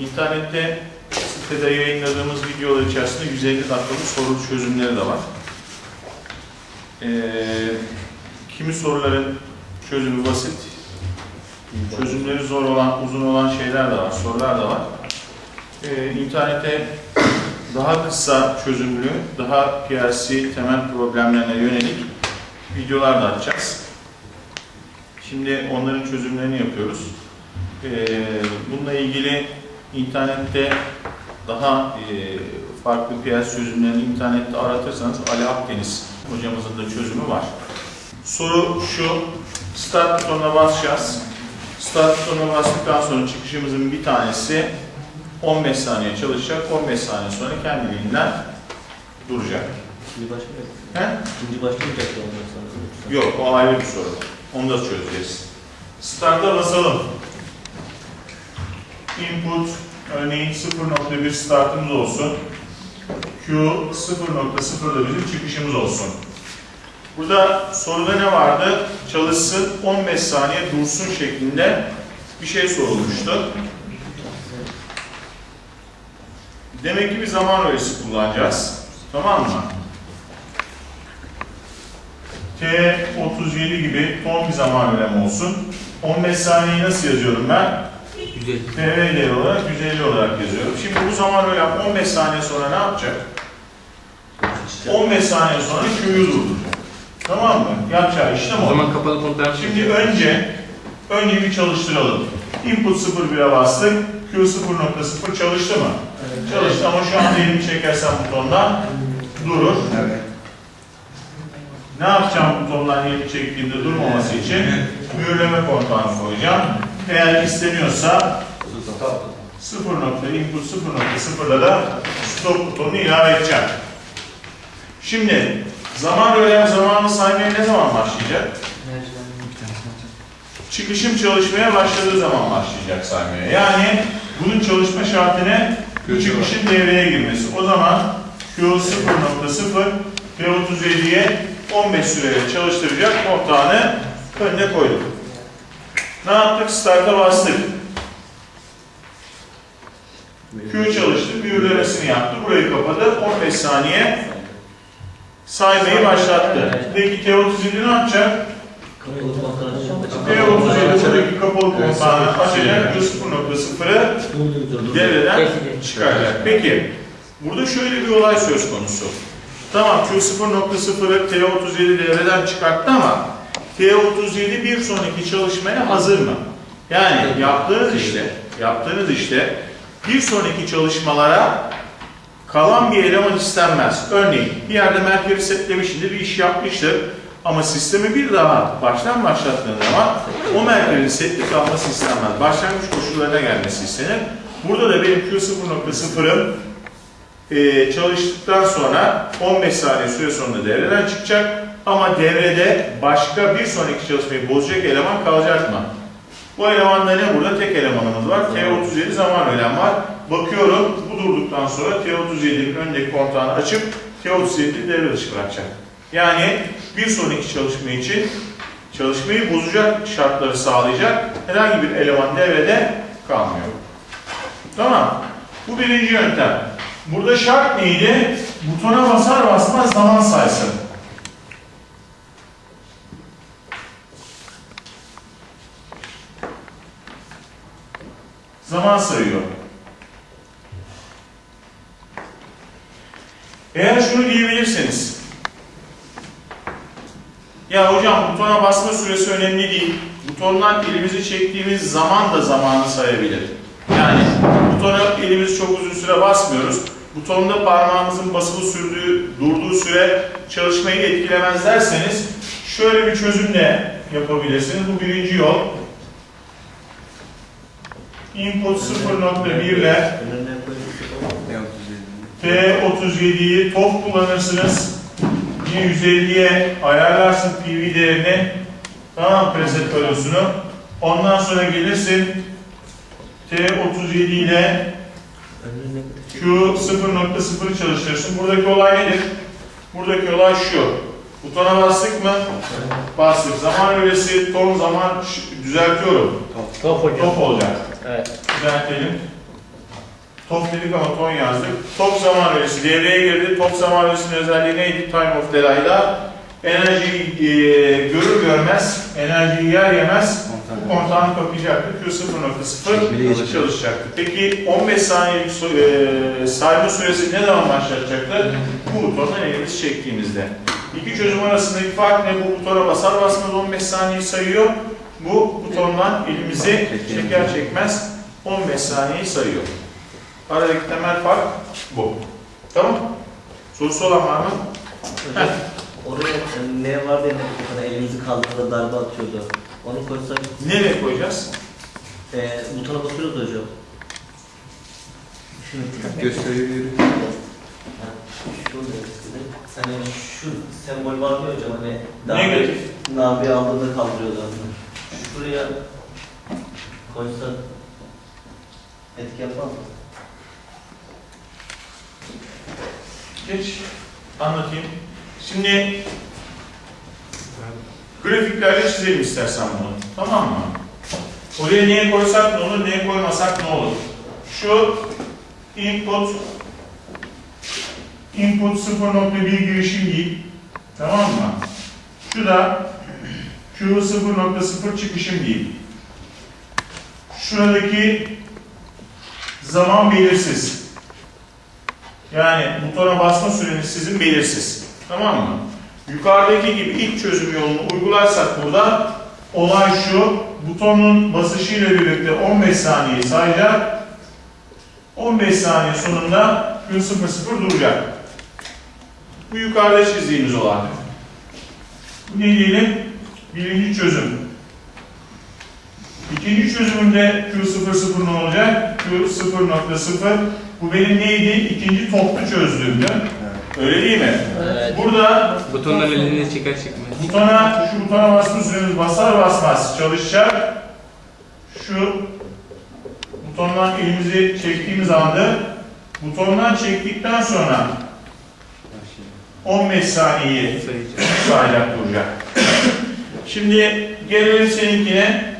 İnternette sitede yayınladığımız videolar içerisinde 150 dakikalık soru çözümleri de var. Ee, kimi soruların çözümü basit, çözümleri zor olan, uzun olan şeyler de var, sorular da var. Ee, internete daha kısa çözümlü, daha PLC temel problemlerine yönelik videolar da atacağız. Şimdi onların çözümlerini yapıyoruz. Ee, bununla ilgili internette daha e, farklı PLC çözümlerini internette aratırsanız Ali Akdeniz hocamızın da çözümü var. Soru şu, start butonuna basacağız. Start butonuna bastıktan sonra çıkışımızın bir tanesi 15 saniye çalışacak, 15 saniye sonra kendiliğinden duracak. İkinci başlayacak. He? İkinci başlayacak da ondan sonra. Yok, o ayrı bir soru. Onu da çözeceğiz. Start'a basalım. Input, örneğin 0.1 startımız olsun. Q 0.0 da bizim çıkışımız olsun. Burada soruda ne vardı? Çalışsın 15 saniye dursun şeklinde bir şey sorulmuştu. Demek ki bir zaman öğesi kullanacağız. Tamam mı? T37 gibi ton bir zaman öğlemi olsun. 15 saniyeyi nasıl yazıyorum ben? Güzel. TVL olarak 150 olarak yazıyorum. Şimdi bu zaman öğlem 15 saniye sonra ne yapacak? 15 saniye sonra Q'yu durduracak. Tamam mı? Yapacağı işlem O o. zaman kapalı devam Şimdi önce önce bir çalıştıralım. Input 0.1'e bastık. Q 0.0 çalıştı mı? Çalıştı ama şu anda elimi çekersem butondan durur. Evet. Ne yapacağım butondan elimi çektiğimde durmaması için mühürleme kontağını koyacağım. Eğer isteniyorsa 0 nokta input 0.0'da da stop butonunu ilave edeceğim. Şimdi zaman öğlem zamanı saymaya ne zaman başlayacak? Çıkışım çalışmaya başladığı zaman başlayacak saymaya. Yani bunun çalışma şartı ne? Bu çıkışın devreye girmesi. O zaman Q 0.0 ve 37'ye 15 süreyle çalıştıracak kontağını önüne koyduk. Ne yaptık? Start'a bastık. Q çalıştı, mühürlemesini yaptı. Burayı kapadı. 15 saniye saymayı başlattı. Peki T37 ne yapacak? Kapalı kontrol açacak. T37 buradaki kapalı kontağını açacak. Q 0.0'ı devreden çıkaracak. Peki, burada şöyle bir olay söz konusu. Tamam Q 0.0'ı T37 devreden çıkarttı ama T37 bir sonraki çalışmaya hazır mı? Yani yaptığınız işte, yaptığınız işte bir sonraki çalışmalara kalan bir eleman istenmez. Örneğin bir yerde merkezi setlemişindir, bir iş yapmıştır. Ama sistemi bir daha baştan başlattığın zaman o merkezin setli kalması istenmez. Başlangıç koşullarına gelmesi istenir. Burada da benim Q0.0'ım e, çalıştıktan sonra 15 saniye süre sonunda devreden çıkacak. Ama devrede başka bir sonraki çalışmayı bozacak eleman kalacak mı? Bu elemanda ne burada? Tek elemanımız var. T37 zaman önem var. Bakıyorum bu durduktan sonra T37'nin öndeki kontağını açıp T37'yi devre dışı bırakacak. Yani bir sonraki çalışma için çalışmayı bozacak şartları sağlayacak herhangi bir eleman devrede kalmıyor. Tamam. Bu birinci yöntem. Burada şart neydi? Butona basar basmaz zaman saysın. Zaman sayıyor. Eğer şunu diyebilirseniz, ya hocam butona basma süresi önemli değil, butondan elimizi çektiğimiz zaman da zamanı sayabilir. Yani butona elimizi çok uzun süre basmıyoruz. Butonda parmağımızın basılı sürdüğü, durduğu süre çalışmayı etkilemez derseniz şöyle bir çözümle yapabilirsiniz. Bu birinci yol. Input 0.1 ile Önüne koyup Ne 37? T37'yi top kullanırsınız. Yine 150'ye ayarlarsın PV değerini. Tamam preset valosunu. Ondan sonra gelirsin T37 ile Q 0.0'ı çalıştırırsın. Buradaki olay nedir? Buradaki olay şu. Butona bastık mı? Bastık. Zaman öğresi, ton zaman düzeltiyorum. Top hocam. Top olacak. Evet. Düzeltelim. TOF dedik ama ton yazdık. TOF zaman öğesi devreye girdi. TOF zaman öğesinin özelliği neydi? Time of delay'da enerjiyi e, görür görmez, enerjiyi yer yemez bu kontağını kapayacaktı. Q0.0 çalışacaktı. Peki 15 saniyelik su, e, sayma süresi ne zaman başlatacaktı? Bu butondan elimizi çektiğimizde. İki çözüm arasındaki fark ne? Bu butona basar basmaz 15 saniye sayıyor. Bu butondan elimizi çeker çekmez 15 saniyeyi sayıyor. Aradaki temel fark bu. Tamam Sorusu olan var mı? Hocam oraya ne var diye bu kadar elimizi kaldırdı darbe atıyordu. Onu koysak Nereye koyacağız? e, butona basıyoruz hocam. Şunu Gösteriyor. Hani şu sembol var mı hocam hani darbe Negatif. darbe aldığında kaldırıyordu. Şuraya koysak etki yapar mı? Geç. Anlatayım. Şimdi grafiklerle çizelim istersen bunu. Tamam mı? Oraya neye koysak ne olur, neye koymasak ne olur? Şu input input 0.1 girişim değil. Tamam mı? Şu da Q 0.0 çıkışım değil. Şuradaki zaman belirsiz. Yani butona basma süreniz sizin belirsiz. Tamam mı? Yukarıdaki gibi ilk çözüm yolunu uygularsak burada olay şu. Butonun basışıyla birlikte 15 saniye sayacak. 15 saniye sonunda gün 00 duracak. Bu yukarıda çizdiğimiz olay. Bu ne diyelim? Birinci çözüm. İkinci çözümünde Q00 ne olacak? Q0.0 bu benim neydi? İkinci toplu çözdüğümdü. Öyle değil mi? Evet. Burada Butondan elini çıkar çıkmaz. butona, şu butona basma süremiz basar basmaz çalışacak. Şu butondan elimizi çektiğimiz anda butondan çektikten sonra 15 saniyeyi sayacak duracak. Şimdi gelelim seninkine.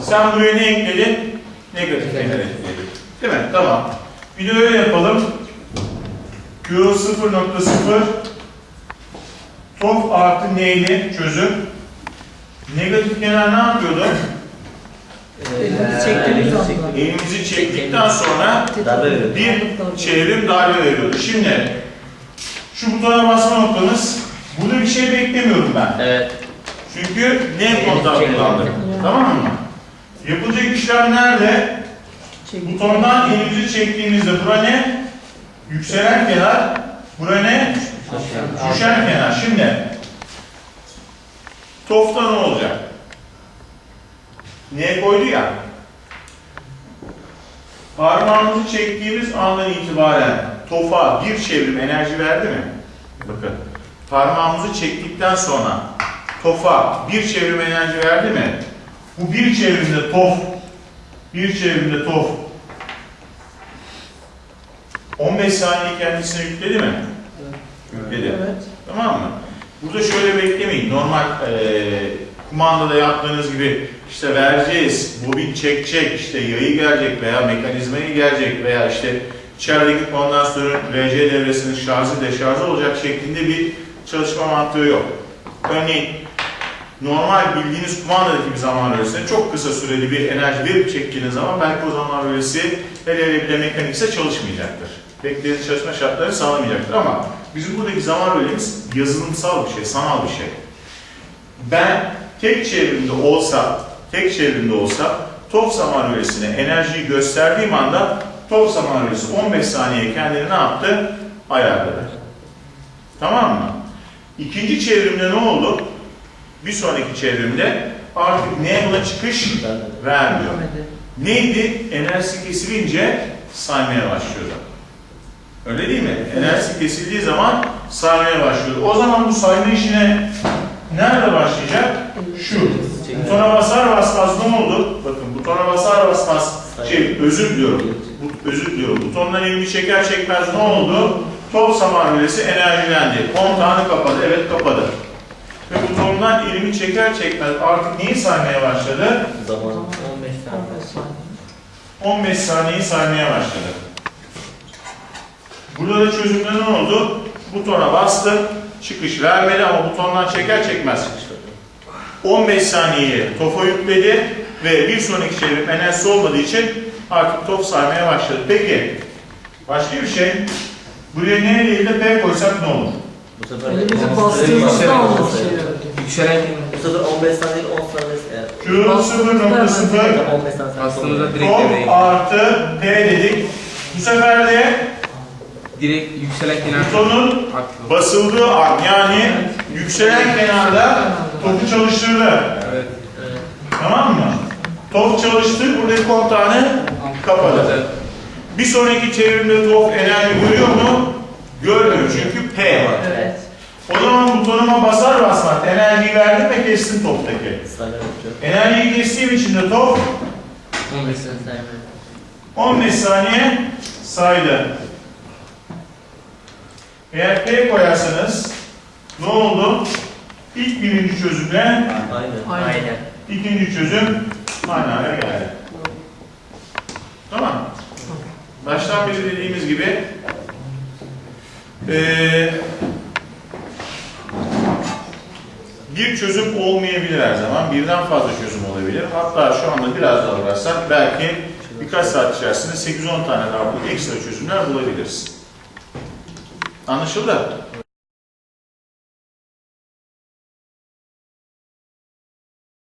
Sen buraya ne ekledin? Negatif kenar ekledin. Değil mi? Tamam. Bir de öyle yapalım. Q 0.0 Tof artı neyli çözüm? Negatif kenar ne yapıyordu? Elimizi çektiğimiz anda. Elimizi çektikten sonra bir çevrim darbe veriyordu. Şimdi şu butona basma noktanız burada bir şey beklemiyorum ben. Evet. Çünkü ne kontağı kullandık. Tamam mı? Yapılacak işlem nerede? Butondan elimizi çektiğimizde bura ne? Yükselen kenar. Bura ne? Düşen kenar. Şimdi tofta ne olacak? Neye koydu ya? Parmağımızı çektiğimiz andan itibaren tofa bir çevrim enerji verdi mi? Bakın. Parmağımızı çektikten sonra tofa bir çevrim enerji verdi mi? Bu bir çevrimde tof bir çevrimde tof 15 saniye kendisine yükledi mi? Yükledi. Evet. Tamam mı? Burada şöyle beklemeyin. Normal eee kumandada yaptığınız gibi işte vereceğiz, bobin çekecek, işte yayı gelecek veya mekanizmayı gelecek veya işte içerideki kondansatörün RC devresinin şarjı deşarjı olacak şeklinde bir çalışma mantığı yok. Örneğin normal bildiğiniz kumandadaki bir zaman bölgesine çok kısa süreli bir enerji verip çektiğiniz zaman belki o zaman bölgesi hele hele bir de mekanikse çalışmayacaktır. Beklediğiniz çalışma şartları sağlamayacaktır ama bizim buradaki zaman bölgemiz yazılımsal bir şey, sanal bir şey. Ben tek çevrimde olsa, tek çevrimde olsa top zaman bölgesine enerjiyi gösterdiğim anda top zaman bölgesi 15 saniye kendini ne yaptı? Ayarladı. Tamam mı? İkinci çevrimde ne oldu? Bir sonraki çevrimde artık ne buna çıkış vermiyor. Neydi? Enerjisi kesilince saymaya başlıyordu. Öyle değil mi? Enerjisi kesildiği zaman saymaya başlıyordu. O zaman bu sayma işine nerede başlayacak? Şu. Butona basar basmaz ne oldu? Bakın butona basar basmaz şey özür diliyorum. Bu, özür diliyorum. Butondan elini çeker çekmez ne oldu? Top samarvelesi enerjilendi. Kontağını kapadı. Evet kapadı. Ve butondan elimi çeker çekmez artık neyi saymaya başladı? Zaman 15 saniye. 15 saniyeyi saymaya başladı. Burada da çözümde ne oldu? Butona bastı, çıkış vermedi ama butondan çeker çekmez. 15 saniye topa yükledi ve bir sonraki çevrim enerjisi olmadığı için artık top saymaya başladı. Peki, başka bir şey. Buraya ne değil de P koysak ne olur? Bu sefer Elimizi bastığımızda olmuş şeyler. Yükselen Bu sefer 15 saniye 10 saniye eğer. Q 0.0 15 saniye sonra bastığımızda direkt devreye artı P dedik. Bu sefer de Direkt yükselen kenar butonun basıldığı an yani yükselen kenarda topu çalıştırdı. Evet. Tamam mı? Top çalıştı, buradaki kontağını kapadı. Bir sonraki çevrimde top enerji görüyor mu? Görmüyor çünkü P var. Evet. O zaman butonuma basar basmaz enerjiyi verdim ve kestim toptaki. Enerjiyi kestiğim için de top 15 saniye. Saniye. 15 saniye saydı. Eğer P koyarsanız ne oldu? İlk birinci çözümle Aynen. Aynen. ikinci çözüm aynı hale geldi. Tamam. Baştan beri dediğimiz gibi eee, bir çözüm olmayabilir her zaman. Birden fazla çözüm olabilir. Hatta şu anda biraz daha uğraşsak belki birkaç saat içerisinde 8-10 tane daha bu ekstra çözümler bulabiliriz. Anlaşıldı?